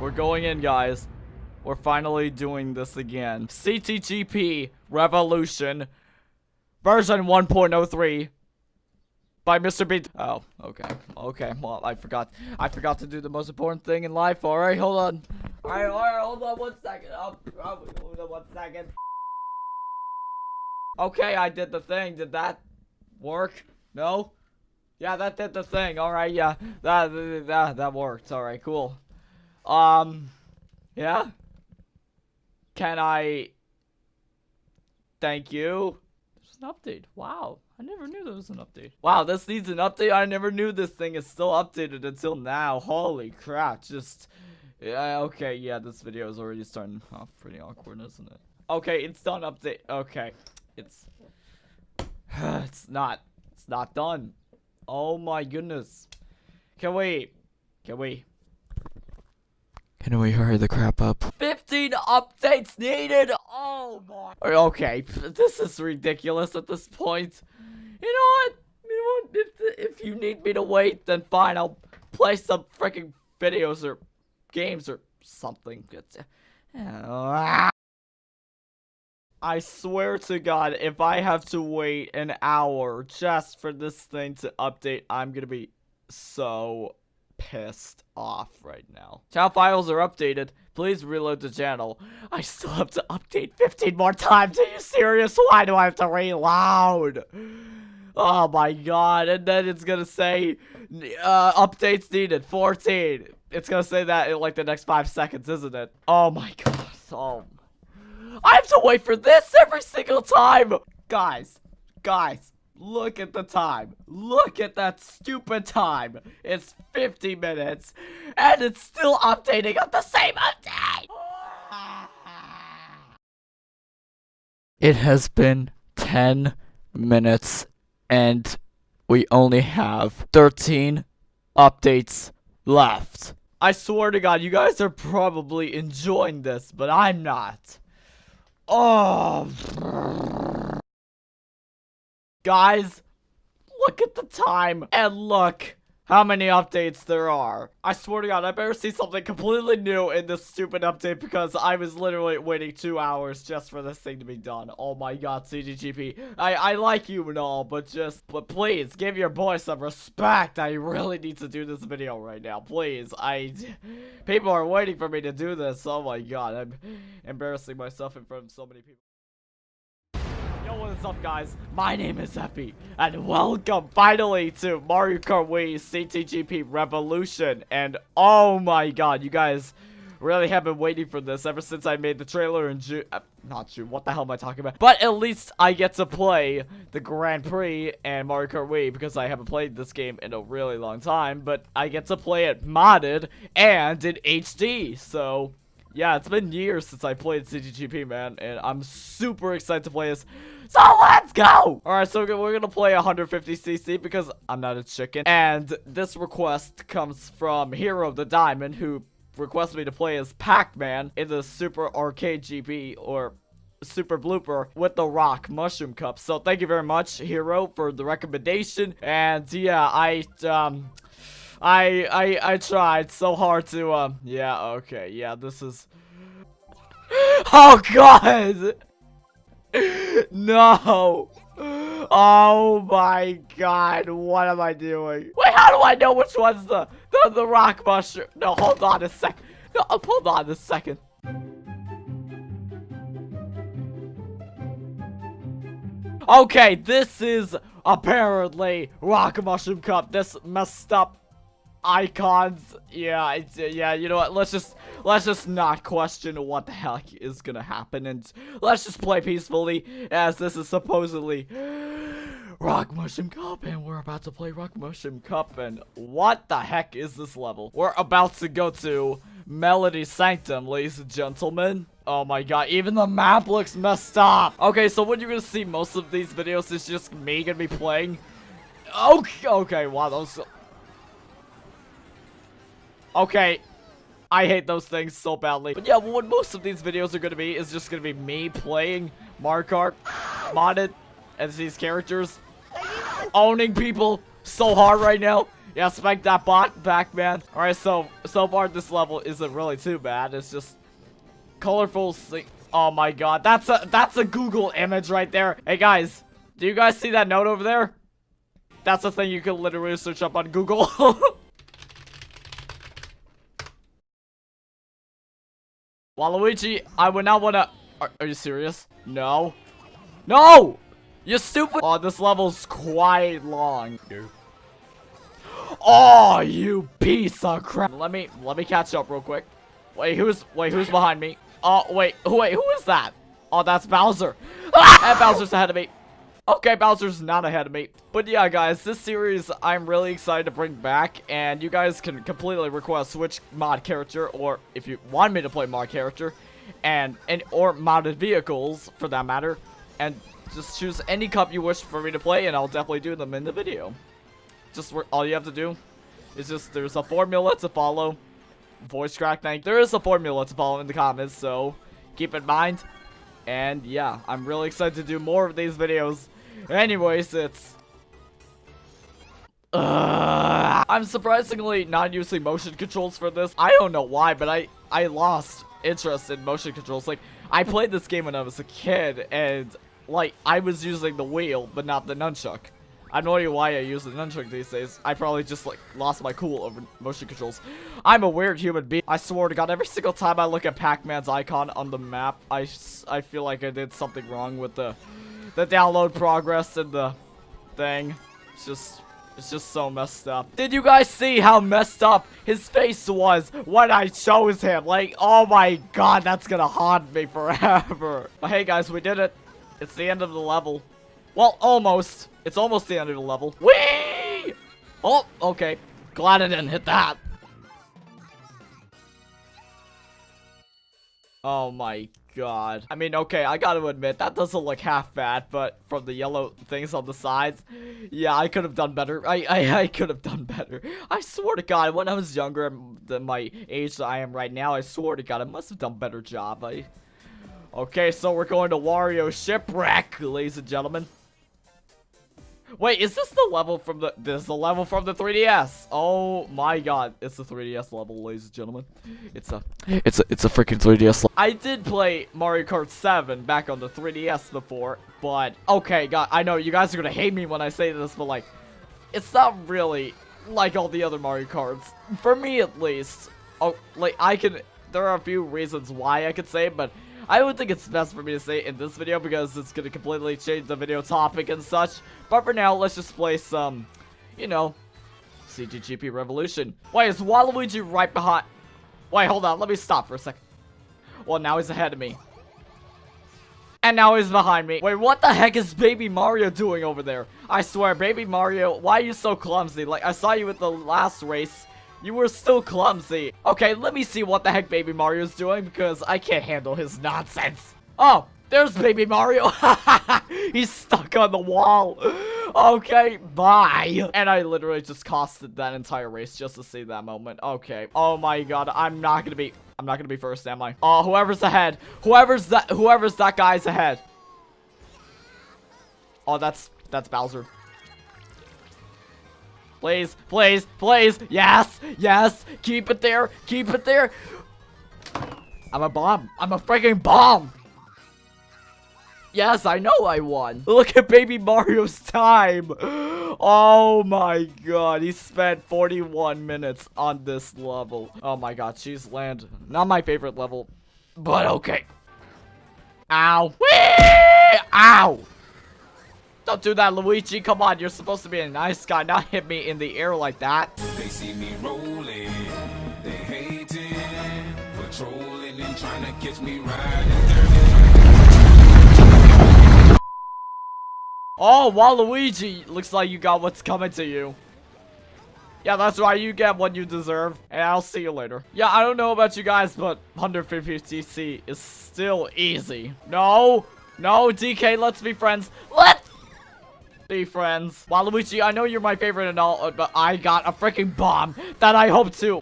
We're going in, guys. We're finally doing this again. CTGP Revolution version 1.03 by Mr. Bean. Oh, okay. Okay. Well, I forgot. I forgot to do the most important thing in life. All right, hold on. All right, all right, hold on one second. Oh, hold on one second. Okay, I did the thing. Did that work? No? Yeah, that did the thing. All right, yeah. That that that worked. All right, cool. Um yeah. Can I Thank you. There's an update. Wow. I never knew there was an update. Wow, this needs an update. I never knew this thing is still updated until now. Holy crap. Just yeah, okay, yeah, this video is already starting off pretty awkward, isn't it? Okay, it's done update. Okay. It's it's not it's not done. Oh my goodness. Can we can we Can we hurry the crap up? 15 updates needed. Oh my. Okay, this is ridiculous at this point. You know what? You know what? If if you need me to wait, then fine. I'll play some freaking videos or games or something. I swear to God, if I have to wait an hour just for this thing to update, I'm gonna be so pissed off right now. Channel files are updated. Please reload the channel. I still have to update 15 more times. Are you serious? Why do I have to reload? Oh my god. And then it's gonna say, uh, updates needed, 14. It's gonna say that in like the next five seconds, isn't it? Oh my god. Oh. I have to wait for this every single time. Guys, guys, look at the time. Look at that stupid time. It's 50 minutes, and it's still updating on the same update. It has been 10 minutes, and we only have 13 updates left. I swear to God, you guys are probably enjoying this, but I'm not. Oh. Guys, look at the time and look how many updates there are. I swear to God, I better see something completely new in this stupid update because I was literally waiting two hours just for this thing to be done. Oh my God, CTGP. I, I like you and all, but just, but please give your boy some respect. I really need to do this video right now. Please, I, people are waiting for me to do this. Oh my God, I'm embarrassing myself in front of so many people. Yo, what's up, guys? My name is Epi, and welcome finally to Mario Kart Wii CTGP Revolution. And oh my god, you guys really have been waiting for this ever since I made the trailer in June. Uh, not June, what the hell am I talking about? But at least I get to play the Grand Prix and Mario Kart Wii because I haven't played this game in a really long time. But I get to play it modded and in HD, so... Yeah, it's been years since I played CTGP, man, and I'm super excited to play this. So let's go! Alright, so we're gonna play 150cc because I'm not a chicken. And this request comes from Hero the Diamond, who requested me to play as Pac-Man in the Super Arcade GP, or super blooper with the rock mushroom cup so thank you very much hero for the recommendation and yeah i um I I I tried so hard to um yeah okay yeah this is Oh god! No! Oh my god what am I doing? Wait how do I know which one's the the, the rock mushroom? No hold on a sec No hold on a second. Okay, this is apparently Rock Mushroom Cup. This messed up icons. Yeah, it's, yeah, you know what? Let's just let's just not question what the heck is gonna happen and let's just play peacefully as this is supposedly Rock Mushroom Cup and we're about to play Rock Mushroom Cup and what the heck is this level? We're about to go to Melody Sanctum, ladies and gentlemen. Oh my god, even the map looks messed up. Okay, so what you're gonna see most of these videos is just me gonna be playing. Okay, okay, wow, those Okay. I hate those things so badly. But yeah, what most of these videos are going to be is just going to be me playing Mario Kart modded as these characters. Owning people so hard right now. Yeah, spank that bot back, man. Alright, so, so far this level isn't really too bad. It's just colorful Oh my god, that's a, that's a Google image right there. Hey guys, do you guys see that note over there? That's a thing you can literally search up on Google. Waluigi, I would not wanna- are, are you serious? No. No! You stupid- Oh, this level's quite long. Oh, you piece of crap. Let me, let me catch up real quick. Wait, who's, wait, who's behind me? Oh, wait, wait, who is that? Oh, that's Bowser. And Bowser's ahead of me. Okay, Bowser's not ahead of me. But yeah, guys, this series I'm really excited to bring back, and you guys can completely request which mod character, or if you want me to play mod character, and, and or modded vehicles, for that matter, and just choose any cup you wish for me to play, and I'll definitely do them in the video. Just all you have to do is just, there's a formula to follow, voice crack thank there is a formula to follow in the comments so keep in mind and yeah i'm really excited to do more of these videos anyways it's uh, i'm surprisingly not using motion controls for this i don't know why but i i lost interest in motion controls like i played this game when i was a kid and like i was using the wheel but not the nunchuck I have no idea why I use the nunchuck these days. I probably just like lost my cool over motion controls. I'm a weird human being. I swear to God, every single time I look at Pac-Man's icon on the map, I, I feel like I did something wrong with the the download progress and the thing. It's just it's just so messed up. Did you guys see how messed up his face was when I chose him? Like, oh my god, that's gonna haunt me forever. But hey guys, we did it. It's the end of the level. Well, almost. It's almost the end of the level. Whee! Oh, okay. Glad I didn't hit that. Oh my god. I mean, okay, I gotta admit, that doesn't look half bad, but from the yellow things on the sides, yeah, I could have done better. I, I, I could have done better. I swear to god, when I was younger than my age that I am right now, I swear to god, I must have done better job. I... Okay, so we're going to Wario Shipwreck, ladies and gentlemen. Wait, is this the level from the- this is the level from the 3DS? Oh my god, it's the 3DS level, ladies and gentlemen. It's a- It's a- it's a freaking 3DS I did play Mario Kart 7 back on the 3DS before, but- Okay, God, I know you guys are gonna hate me when I say this, but like- It's not really like all the other Mario Karts. For me, at least. Oh, like, I can- There are a few reasons why I could say, but- I don't think it's best for me to say in this video because it's going to completely change the video topic and such. But for now, let's just play some, you know, CTGP Revolution. Wait, is Waluigi right behind? Wait, hold on. Let me stop for a second. Well, now he's ahead of me. And now he's behind me. Wait, what the heck is Baby Mario doing over there? I swear, Baby Mario, why are you so clumsy? Like, I saw you at the last race. You were still clumsy. Okay, let me see what the heck Baby Mario's doing because I can't handle his nonsense. Oh, there's Baby Mario. He's stuck on the wall. Okay, bye. And I literally just costed that entire race just to see that moment. Okay. Oh my god, I'm not gonna be I'm not gonna be first, am I? Oh, whoever's ahead. Whoever's that whoever's that guy's ahead. Oh, that's that's Bowser. Please, please, please. Yes, yes. Keep it there. Keep it there. I'm a bomb. I'm a freaking bomb. Yes, I know I won. Look at baby Mario's time. Oh my god, he spent 41 minutes on this level. Oh my god, Cheese Land. Not my favorite level, but okay. Ow. Whee! Ow. Don't do that, Luigi. Come on, you're supposed to be a nice guy, not hit me in the air like that. They see me rolling, they hating, patrolling and trying to catch me riding Oh, Waluigi, looks like you got what's coming to you. Yeah, that's right, you get what you deserve, and I'll see you later. Yeah, I don't know about you guys, but 150cc is still easy. No, no, DK, let's be friends. Let's be friends. Waluigi, I know you're my favorite and all, uh, but I got a freaking bomb that I hope to.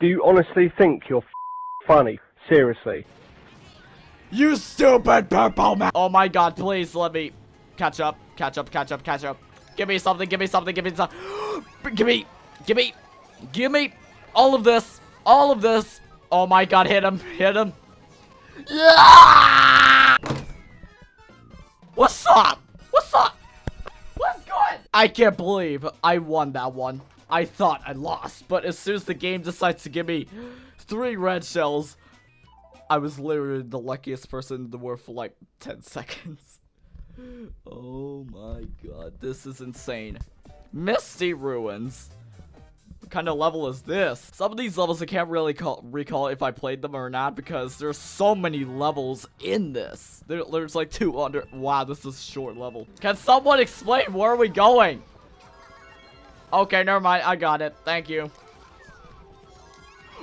Do you honestly think you're funny? Seriously. You stupid purple man. Oh my god, please let me catch up, catch up, catch up, catch up. Give me something, give me something, give me something. give me. Give me, give me all of this, all of this. Oh my god, hit him, hit him. Yeah! What's up? What's up? I can't believe I won that one. I thought I lost, but as soon as the game decides to give me three red shells, I was literally the luckiest person in the world for like 10 seconds. Oh my god, this is insane. Misty Ruins. Kind of level is this? Some of these levels I can't really call, recall if I played them or not because there's so many levels in this. There, there's like 200. Wow, this is a short level. Can someone explain where are we going? Okay, never mind. I got it. Thank you.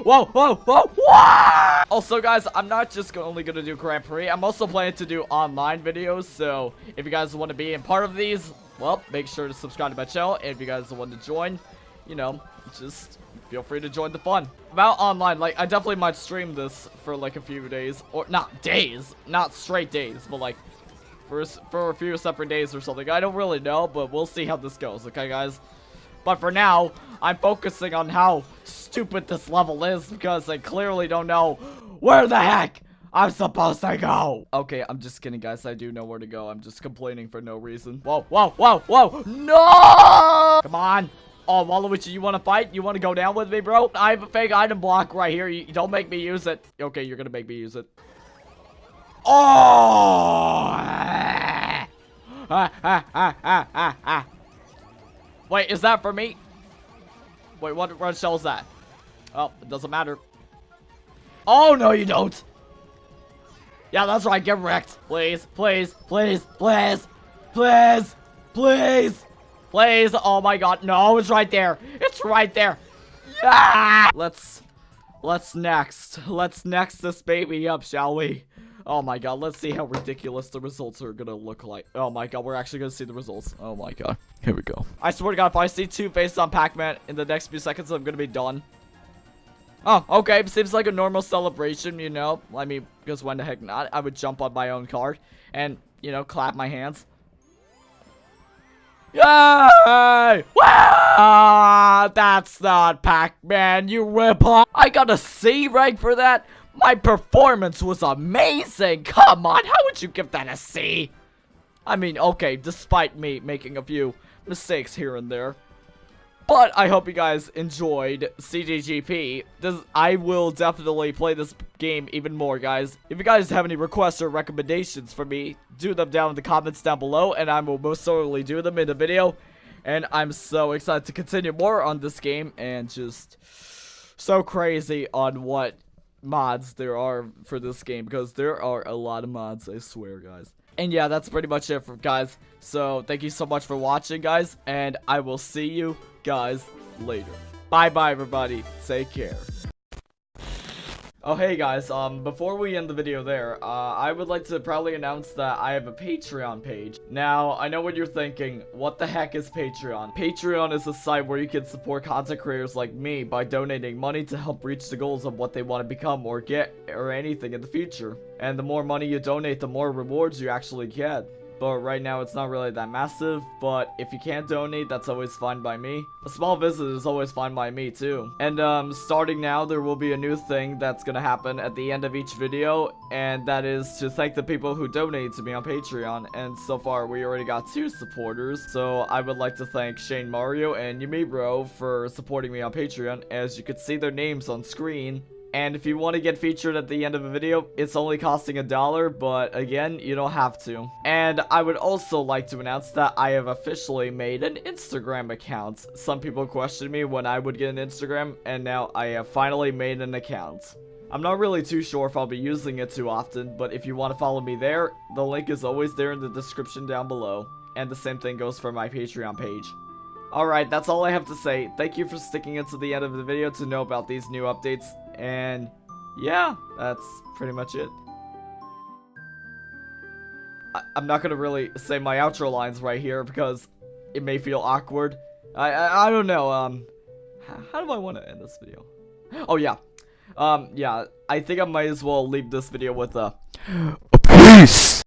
Whoa, whoa, whoa, whoa! Also, guys, I'm not just only going to do Grand Prix. I'm also planning to do online videos. So, if you guys want to be in part of these, well, make sure to subscribe to my channel. And if you guys want to join, you know, just feel free to join the fun. About online, like, I definitely might stream this for, like, a few days. Or, not days. Not straight days, but, like, for, for a few separate days or something. I don't really know, but we'll see how this goes, okay, guys? But for now, I'm focusing on how stupid this level is because I clearly don't know where the heck I'm supposed to go. Okay, I'm just kidding, guys. I do know where to go. I'm just complaining for no reason. Whoa, whoa, whoa, whoa. No! Come on. Oh, Waluigi, you want to fight? You want to go down with me, bro? I have a fake item block right here. You, don't make me use it. Okay, you're going to make me use it. Oh! Ah, ah, ah. Wait, is that for me? Wait, what red shell is that? Oh, it doesn't matter. Oh, no, you don't. Yeah, that's right. Get wrecked. Please, please, please, please, please, please, please. Oh, my God. No, it's right there. It's right there. Yeah! Let's, let's next. Let's next this baby up, shall we? Oh my god, let's see how ridiculous the results are gonna look like. Oh my god, we're actually gonna see the results. Oh my god. Here we go. I swear to god, if I see two faces on Pac-Man in the next few seconds, I'm gonna be done. Oh, okay. Seems like a normal celebration, you know. I mean, because when the heck not? I would jump on my own card and, you know, clap my hands. Yay! Wow! That's not Pac-Man, you ripoff. I got a C rank for that? My performance was amazing! Come on, how would you give that a C? I mean, okay, despite me making a few mistakes here and there. But I hope you guys enjoyed CTGP. This, I will definitely play this game even more, guys. If you guys have any requests or recommendations for me, do them down in the comments down below, and I will most certainly do them in the video. And I'm so excited to continue more on this game, and just so crazy on what mods there are for this game because there are a lot of mods, I swear, guys. And yeah, that's pretty much it for guys. So thank you so much for watching, guys, and I will see you guys later. Bye-bye, everybody. Take care. Oh, hey guys, um, before we end the video there, uh, I would like to proudly announce that I have a Patreon page. Now, I know what you're thinking, what the heck is Patreon? Patreon is a site where you can support content creators like me by donating money to help reach the goals of what they want to become or get or anything in the future. And the more money you donate, the more rewards you actually get but right now it's not really that massive, but if you can't donate, that's always fine by me. A small visit is always fine by me too. And um, starting now, there will be a new thing that's gonna happen at the end of each video, and that is to thank the people who donated to me on Patreon, and so far we already got two supporters, so I would like to thank Shane Mario and Yumi Bro for supporting me on Patreon, as you can see their names on screen. And if you want to get featured at the end of a video, it's only costing a dollar, but again, you don't have to. And I would also like to announce that I have officially made an Instagram account. Some people questioned me when I would get an Instagram, and now I have finally made an account. I'm not really too sure if I'll be using it too often, but if you want to follow me there, the link is always there in the description down below. And the same thing goes for my Patreon page. Alright, that's all I have to say. Thank you for sticking until the end of the video to know about these new updates. And yeah, that's pretty much it. I am not going to really say my outro lines right here because it may feel awkward. I, I, I don't know. Um, how do I want to end this video? Oh, yeah. Um, yeah, I think I might as well leave this video with a... Peace!